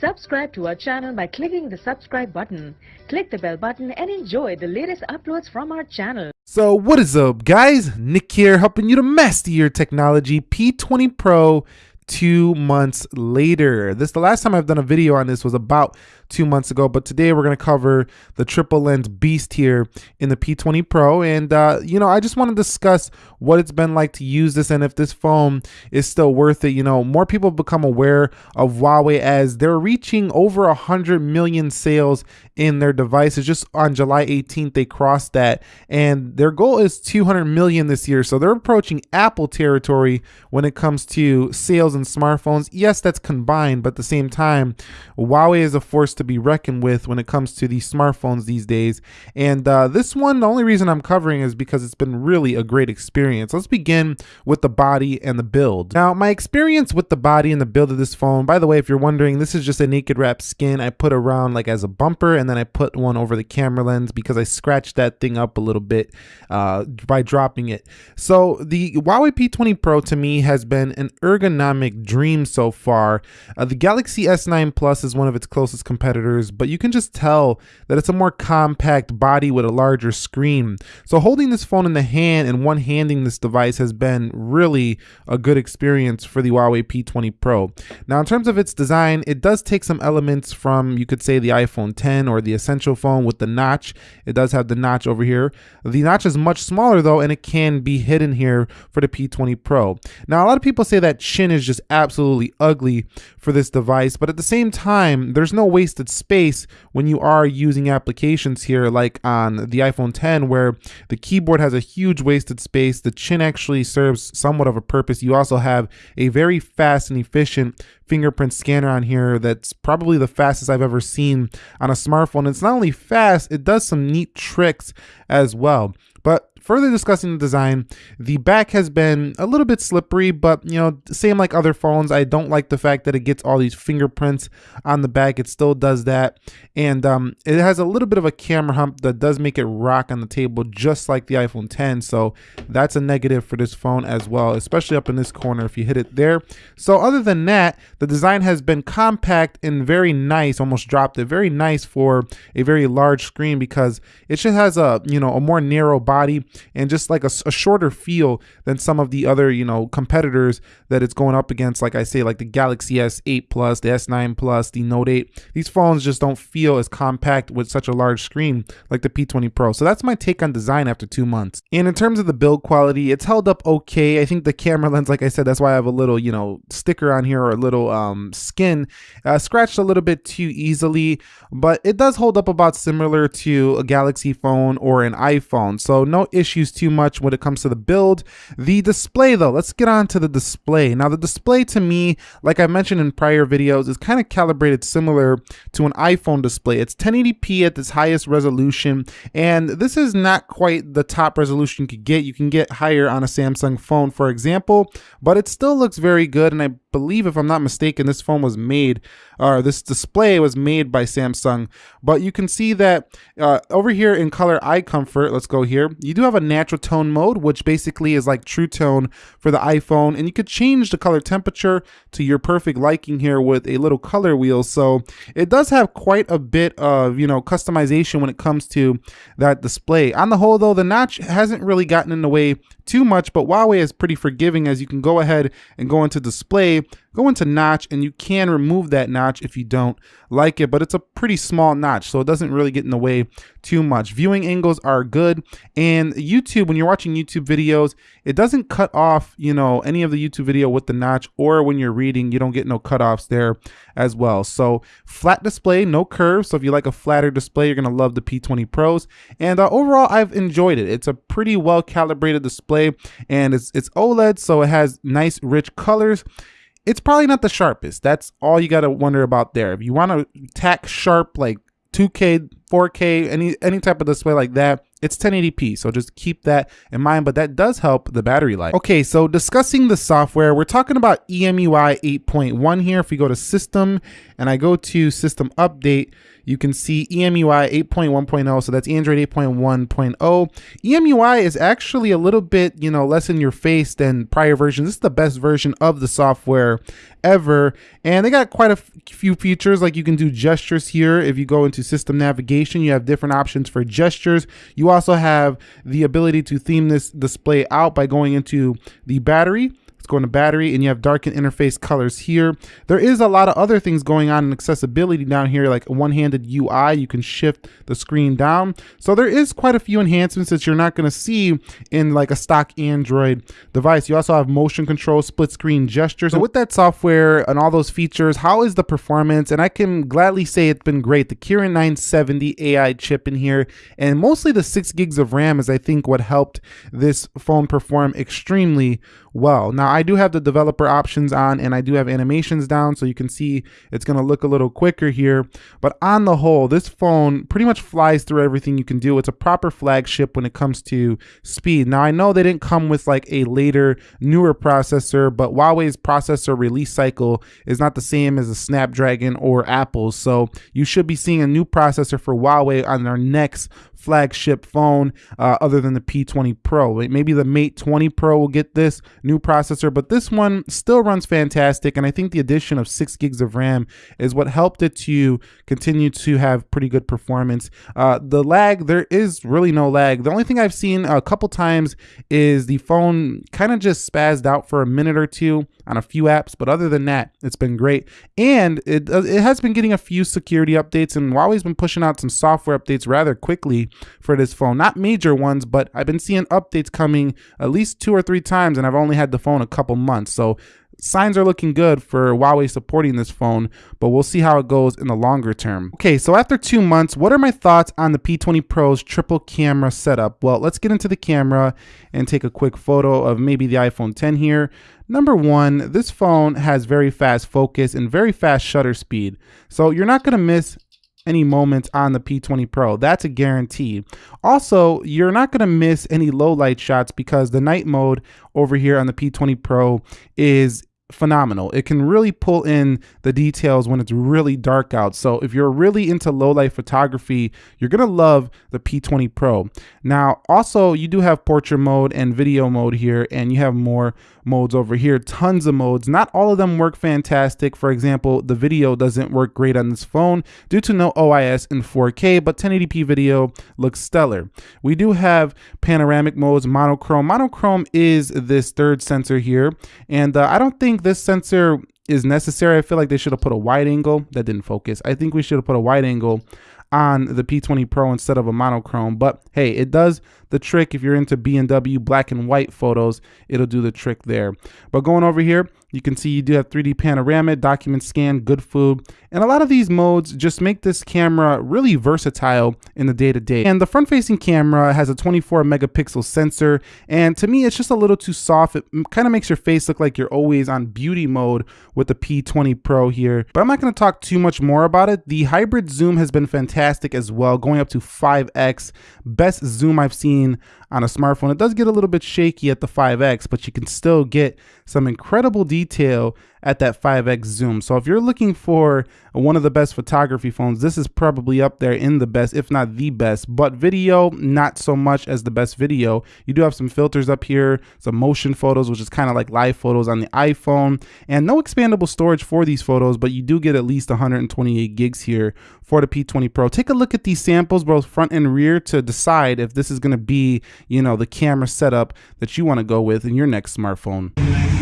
Subscribe to our channel by clicking the subscribe button. Click the bell button and enjoy the latest uploads from our channel. So what is up guys? Nick here helping you to master your technology P20 Pro two months later. This the last time I've done a video on this was about two months ago, but today we're going to cover the triple lens beast here in the P20 Pro. And, uh, you know, I just want to discuss what it's been like to use this and if this phone is still worth it. You know, more people become aware of Huawei as they're reaching over 100 million sales in their devices. Just on July 18th, they crossed that. And their goal is 200 million this year. So they're approaching Apple territory when it comes to sales and smartphones. Yes, that's combined, but at the same time, Huawei is a force to be reckoned with when it comes to these smartphones these days. And uh, this one, the only reason I'm covering is because it's been really a great experience. Let's begin with the body and the build. Now, my experience with the body and the build of this phone, by the way, if you're wondering, this is just a naked wrap skin I put around like as a bumper and then I put one over the camera lens because I scratched that thing up a little bit uh, by dropping it. So the Huawei P20 Pro to me has been an ergonomic dream so far. Uh, the Galaxy S9 Plus is one of its closest competitors competitors, but you can just tell that it's a more compact body with a larger screen. So holding this phone in the hand and one-handing this device has been really a good experience for the Huawei P20 Pro. Now in terms of its design, it does take some elements from, you could say the iPhone 10 or the Essential phone with the notch. It does have the notch over here. The notch is much smaller though, and it can be hidden here for the P20 Pro. Now a lot of people say that chin is just absolutely ugly for this device, but at the same time, there's no waste wasted space when you are using applications here like on the iPhone 10 where the keyboard has a huge wasted space. The chin actually serves somewhat of a purpose. You also have a very fast and efficient fingerprint scanner on here that's probably the fastest I've ever seen on a smartphone. It's not only fast, it does some neat tricks as well. But further discussing the design, the back has been a little bit slippery, but you know, same like other phones, I don't like the fact that it gets all these fingerprints on the back. It still does that. And um, it has a little bit of a camera hump that does make it rock on the table, just like the iPhone 10. So that's a negative for this phone as well, especially up in this corner if you hit it there. So other than that, the design has been compact and very nice, almost dropped it, very nice for a very large screen because it just has a, you know, a more narrow body and just like a, a, shorter feel than some of the other you know competitors that it's going up against like i say like the galaxy s8 plus the s9 plus the note 8 these phones just don't feel as compact with such a large screen like the p20 pro. So that's my take on design after two months. And in terms of the build quality it's held up okay. I think the camera lens like i said that's why i have a little you know sticker on here or a little um, skin uh, scratched a little bit too easily but it does hold up about similar to a galaxy phone or an iphone. So no issues too much when it comes to the build. The display though, let's get on to the display. Now the display to me, like I mentioned in prior videos, is kind of calibrated similar to an iPhone display. It's 1080p at its highest resolution, and this is not quite the top resolution you could get. You can get higher on a Samsung phone, for example, but it still looks very good, and I believe, if I'm not mistaken, this phone was made, or this display was made by Samsung. But you can see that uh, over here in color eye comfort, let's go here, you do have a natural tone mode, which basically is like true tone for the iPhone. And you could change the color temperature to your perfect liking here with a little color wheel. So it does have quite a bit of, you know, customization when it comes to that display. On the whole, though, the notch hasn't really gotten in the way too much, but Huawei is pretty forgiving as you can go ahead and go into display go into notch and you can remove that notch if you don't like it, but it's a pretty small notch, so it doesn't really get in the way too much. Viewing angles are good, and YouTube, when you're watching YouTube videos, it doesn't cut off, you know, any of the YouTube video with the notch, or when you're reading, you don't get no cutoffs there as well. So flat display, no curves, so if you like a flatter display, you're gonna love the P20 Pros, and uh, overall, I've enjoyed it. It's a pretty well calibrated display, and it's, it's OLED, so it has nice rich colors, it's probably not the sharpest. That's all you got to wonder about there. If you want to tack sharp like 2K, 4K, any any type of display like that, it's 1080p. So just keep that in mind, but that does help the battery life. Okay, so discussing the software, we're talking about EMUI 8.1 here. If we go to system and I go to system update, you can see EMUI 8.1.0, so that's Android 8.1.0. EMUI is actually a little bit, you know, less in your face than prior versions. This is the best version of the software ever, and they got quite a few features, like you can do gestures here. If you go into system navigation, you have different options for gestures. You also have the ability to theme this display out by going into the battery go into battery and you have darken interface colors here. There is a lot of other things going on in accessibility down here, like one-handed UI. You can shift the screen down. So there is quite a few enhancements that you're not gonna see in like a stock Android device. You also have motion control, split screen gestures. So with that software and all those features, how is the performance? And I can gladly say it's been great. The Kirin 970 AI chip in here, and mostly the six gigs of RAM is I think what helped this phone perform extremely well. Now I do have the developer options on and I do have animations down so you can see it's gonna look a little quicker here. But on the whole, this phone pretty much flies through everything you can do. It's a proper flagship when it comes to speed. Now I know they didn't come with like a later, newer processor, but Huawei's processor release cycle is not the same as a Snapdragon or Apple's. So you should be seeing a new processor for Huawei on their next flagship phone uh, other than the P20 Pro. Maybe the Mate 20 Pro will get this new processor, but this one still runs fantastic. And I think the addition of six gigs of RAM is what helped it to continue to have pretty good performance. Uh, the lag, there is really no lag. The only thing I've seen a couple times is the phone kind of just spazzed out for a minute or two on a few apps, but other than that, it's been great. And it, uh, it has been getting a few security updates, and Huawei's been pushing out some software updates rather quickly for this phone. Not major ones, but I've been seeing updates coming at least two or three times, and I've only had the phone a couple months. So signs are looking good for Huawei supporting this phone, but we'll see how it goes in the longer term. Okay, so after two months, what are my thoughts on the P20 Pro's triple camera setup? Well, let's get into the camera and take a quick photo of maybe the iPhone 10 here. Number one, this phone has very fast focus and very fast shutter speed. So you're not gonna miss any moments on the P20 Pro. That's a guarantee. Also, you're not going to miss any low light shots because the night mode over here on the P20 Pro is phenomenal. It can really pull in the details when it's really dark out. So if you're really into low light photography, you're going to love the P20 Pro. Now, also you do have portrait mode and video mode here, and you have more modes over here, tons of modes. Not all of them work fantastic. For example, the video doesn't work great on this phone due to no OIS in 4K, but 1080p video looks stellar. We do have panoramic modes, monochrome. Monochrome is this third sensor here, and uh, I don't think this sensor is necessary. I feel like they should have put a wide angle that didn't focus. I think we should have put a wide angle on the P20 Pro instead of a monochrome. But hey, it does the trick if you're into B&W black and white photos, it'll do the trick there. But going over here, you can see you do have 3D panorama, document scan, good food, and a lot of these modes just make this camera really versatile in the day-to-day. -day. And the front-facing camera has a 24 megapixel sensor, and to me, it's just a little too soft. It kind of makes your face look like you're always on beauty mode with the P20 Pro here. But I'm not gonna talk too much more about it. The hybrid zoom has been fantastic as well, going up to 5X. Best zoom I've seen on a smartphone. It does get a little bit shaky at the 5X, but you can still get some incredible detail at that 5x zoom. So if you're looking for one of the best photography phones, this is probably up there in the best, if not the best. But video, not so much as the best video. You do have some filters up here, some motion photos, which is kind of like live photos on the iPhone, and no expandable storage for these photos, but you do get at least 128 gigs here for the P20 Pro. Take a look at these samples, both front and rear, to decide if this is going to be, you know, the camera setup that you want to go with in your next smartphone.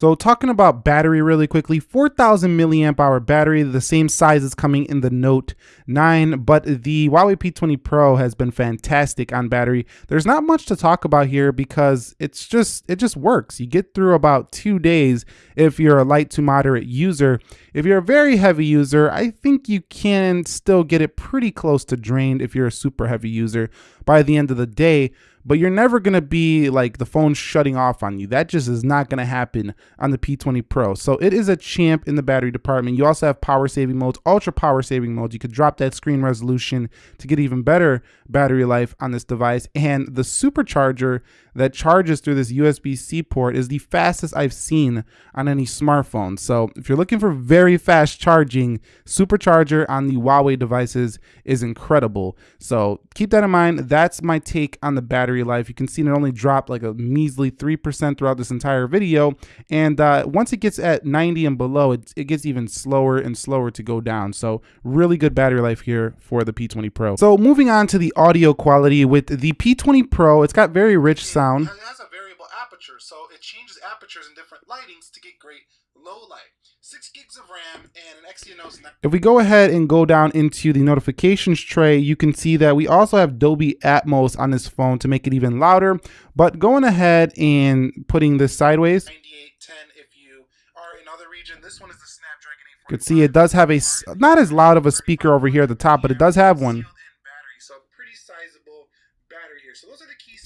So talking about battery really quickly, 4000 milliamp hour battery, the same size is coming in the Note 9, but the Huawei P20 Pro has been fantastic on battery. There's not much to talk about here because it's just it just works. You get through about 2 days if you're a light to moderate user. If you're a very heavy user, I think you can still get it pretty close to drained if you're a super heavy user by the end of the day but you're never going to be like the phone shutting off on you. That just is not going to happen on the P20 Pro. So it is a champ in the battery department. You also have power saving modes, ultra power saving modes. You could drop that screen resolution to get even better battery life on this device. And the supercharger that charges through this USB-C port is the fastest I've seen on any smartphone. So if you're looking for very fast charging, supercharger on the Huawei devices is incredible. So keep that in mind. That's my take on the battery battery life. You can see it only dropped like a measly 3% throughout this entire video. And uh, once it gets at 90 and below, it, it gets even slower and slower to go down. So really good battery life here for the P20 Pro. So moving on to the audio quality with the P20 Pro, it's got very rich sound. It has a variable aperture, so it changes apertures in different lightings to get great low light. 6 gigs of RAM and an Exynos. If we go ahead and go down into the notifications tray, you can see that we also have Dolby Atmos on this phone to make it even louder. But going ahead and putting this sideways, if you are in other region, this one is the Snapdragon You can see it does have a, not as loud of a speaker over here at the top, but it does have one.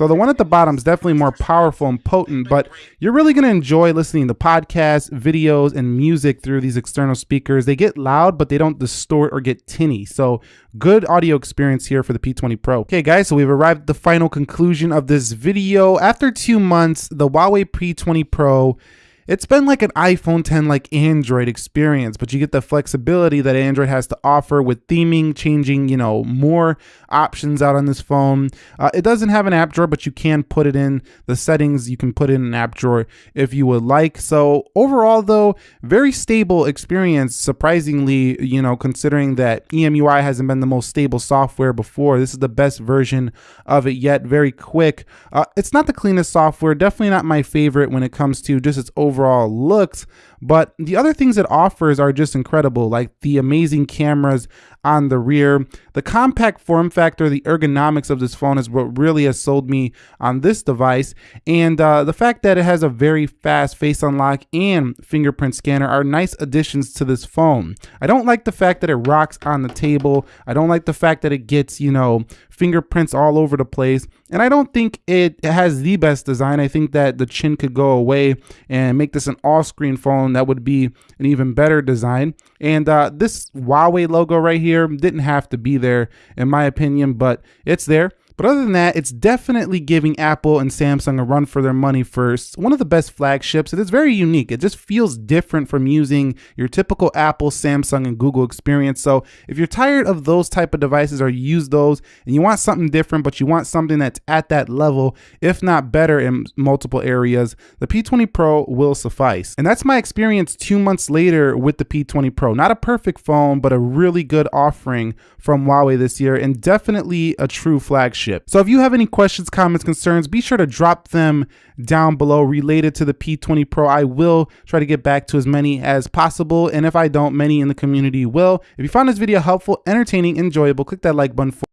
So the one at the bottom is definitely more powerful and potent, but you're really going to enjoy listening to podcasts, videos, and music through these external speakers. They get loud, but they don't distort or get tinny. So good audio experience here for the P20 Pro. Okay, guys, so we've arrived at the final conclusion of this video. After two months, the Huawei P20 Pro it's been like an iPhone 10 like Android experience, but you get the flexibility that Android has to offer with theming, changing, you know, more options out on this phone. Uh, it doesn't have an app drawer, but you can put it in the settings. You can put in an app drawer if you would like. So overall, though, very stable experience. Surprisingly, you know, considering that EMUI hasn't been the most stable software before, this is the best version of it yet. Very quick. Uh, it's not the cleanest software. Definitely not my favorite when it comes to just its overall overall looks, but the other things it offers are just incredible, like the amazing cameras on the rear. The compact form factor, the ergonomics of this phone is what really has sold me on this device. And uh, the fact that it has a very fast face unlock and fingerprint scanner are nice additions to this phone. I don't like the fact that it rocks on the table. I don't like the fact that it gets, you know, fingerprints all over the place. And I don't think it has the best design. I think that the chin could go away and make this an all screen phone that would be an even better design. And uh, this Huawei logo right here didn't have to be there in my opinion, but it's there. But other than that, it's definitely giving Apple and Samsung a run for their money first. One of the best flagships. and It is very unique. It just feels different from using your typical Apple, Samsung, and Google experience. So if you're tired of those type of devices or use those and you want something different, but you want something that's at that level, if not better in multiple areas, the P20 Pro will suffice. And that's my experience two months later with the P20 Pro. Not a perfect phone, but a really good offering from Huawei this year and definitely a true flagship. So if you have any questions, comments, concerns, be sure to drop them down below related to the P20 Pro. I will try to get back to as many as possible. And if I don't, many in the community will. If you found this video helpful, entertaining, enjoyable, click that like button for